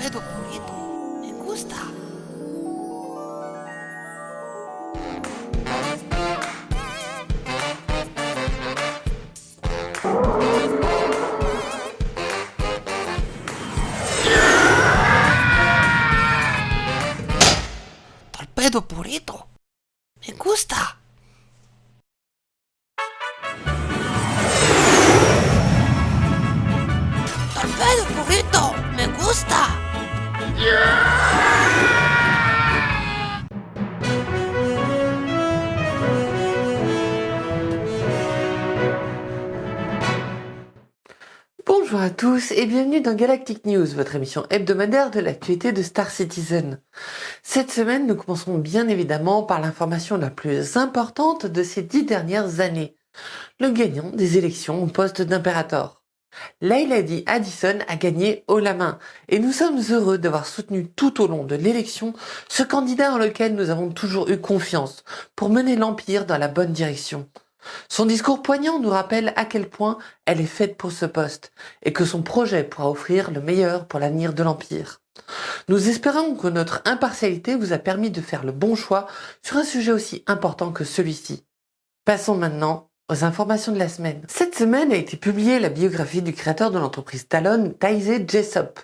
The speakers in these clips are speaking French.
Me gusta. Bonjour à tous et bienvenue dans Galactic News, votre émission hebdomadaire de l'actualité de Star Citizen. Cette semaine, nous commençons bien évidemment par l'information la plus importante de ces dix dernières années. Le gagnant des élections au poste d'impérator. Lady Addison a gagné haut la main et nous sommes heureux d'avoir soutenu tout au long de l'élection ce candidat en lequel nous avons toujours eu confiance pour mener l'Empire dans la bonne direction. Son discours poignant nous rappelle à quel point elle est faite pour ce poste et que son projet pourra offrir le meilleur pour l'avenir de l'Empire. Nous espérons que notre impartialité vous a permis de faire le bon choix sur un sujet aussi important que celui-ci. Passons maintenant aux informations de la semaine. Cette semaine a été publiée la biographie du créateur de l'entreprise Talon, Taizé Jessop.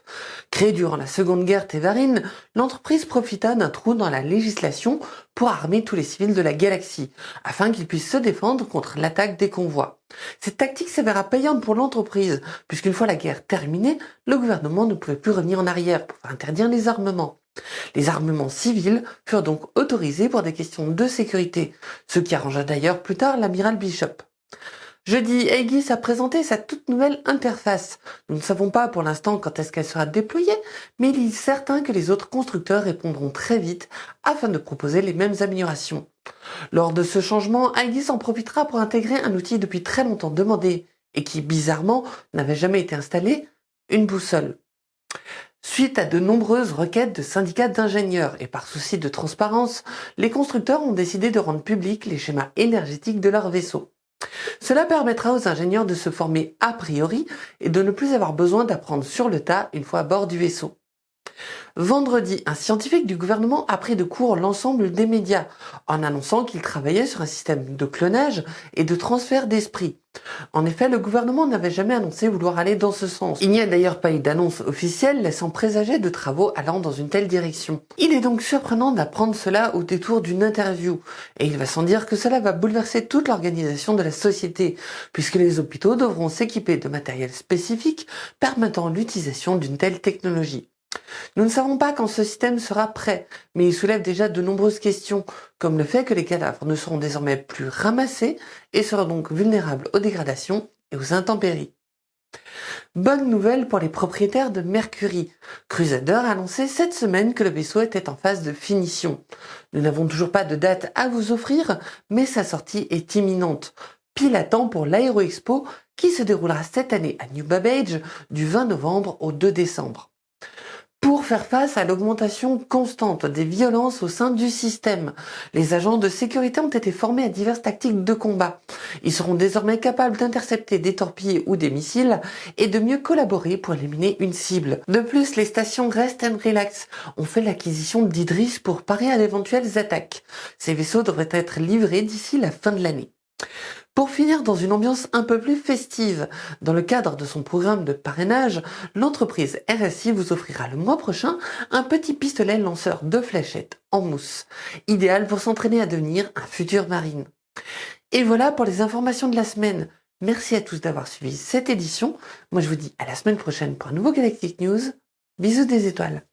Créée durant la Seconde Guerre Tévarine, l'entreprise profita d'un trou dans la législation pour armer tous les civils de la galaxie, afin qu'ils puissent se défendre contre l'attaque des convois. Cette tactique s'avéra payante pour l'entreprise, puisqu'une fois la guerre terminée, le gouvernement ne pouvait plus revenir en arrière pour interdire les armements. Les armements civils furent donc autorisés pour des questions de sécurité, ce qui arrangea d'ailleurs plus tard l'amiral Bishop. Jeudi, Aegis a présenté sa toute nouvelle interface. Nous ne savons pas pour l'instant quand est-ce qu'elle sera déployée, mais il est certain que les autres constructeurs répondront très vite afin de proposer les mêmes améliorations. Lors de ce changement, Aegis en profitera pour intégrer un outil depuis très longtemps demandé et qui, bizarrement, n'avait jamais été installé, une boussole. Suite à de nombreuses requêtes de syndicats d'ingénieurs et par souci de transparence, les constructeurs ont décidé de rendre publics les schémas énergétiques de leurs vaisseaux. Cela permettra aux ingénieurs de se former a priori et de ne plus avoir besoin d'apprendre sur le tas une fois à bord du vaisseau. Vendredi, un scientifique du gouvernement a pris de court l'ensemble des médias en annonçant qu'il travaillait sur un système de clonage et de transfert d'esprit. En effet, le gouvernement n'avait jamais annoncé vouloir aller dans ce sens. Il n'y a d'ailleurs pas eu d'annonce officielle laissant présager de travaux allant dans une telle direction. Il est donc surprenant d'apprendre cela au détour d'une interview, et il va sans dire que cela va bouleverser toute l'organisation de la société, puisque les hôpitaux devront s'équiper de matériel spécifique permettant l'utilisation d'une telle technologie. Nous ne savons pas quand ce système sera prêt, mais il soulève déjà de nombreuses questions, comme le fait que les cadavres ne seront désormais plus ramassés et seront donc vulnérables aux dégradations et aux intempéries. Bonne nouvelle pour les propriétaires de Mercury. Crusader a annoncé cette semaine que le vaisseau était en phase de finition. Nous n'avons toujours pas de date à vous offrir, mais sa sortie est imminente. Pile à temps pour l'Aéro Expo qui se déroulera cette année à New Babbage du 20 novembre au 2 décembre faire face à l'augmentation constante des violences au sein du système. Les agents de sécurité ont été formés à diverses tactiques de combat. Ils seront désormais capables d'intercepter des torpilles ou des missiles et de mieux collaborer pour éliminer une cible. De plus, les stations Rest and Relax ont fait l'acquisition d'Idris pour parer à d'éventuelles attaques. Ces vaisseaux devraient être livrés d'ici la fin de l'année. Pour finir dans une ambiance un peu plus festive, dans le cadre de son programme de parrainage, l'entreprise RSI vous offrira le mois prochain un petit pistolet lanceur de fléchettes en mousse, idéal pour s'entraîner à devenir un futur marine. Et voilà pour les informations de la semaine. Merci à tous d'avoir suivi cette édition. Moi je vous dis à la semaine prochaine pour un nouveau Galactic News. Bisous des étoiles.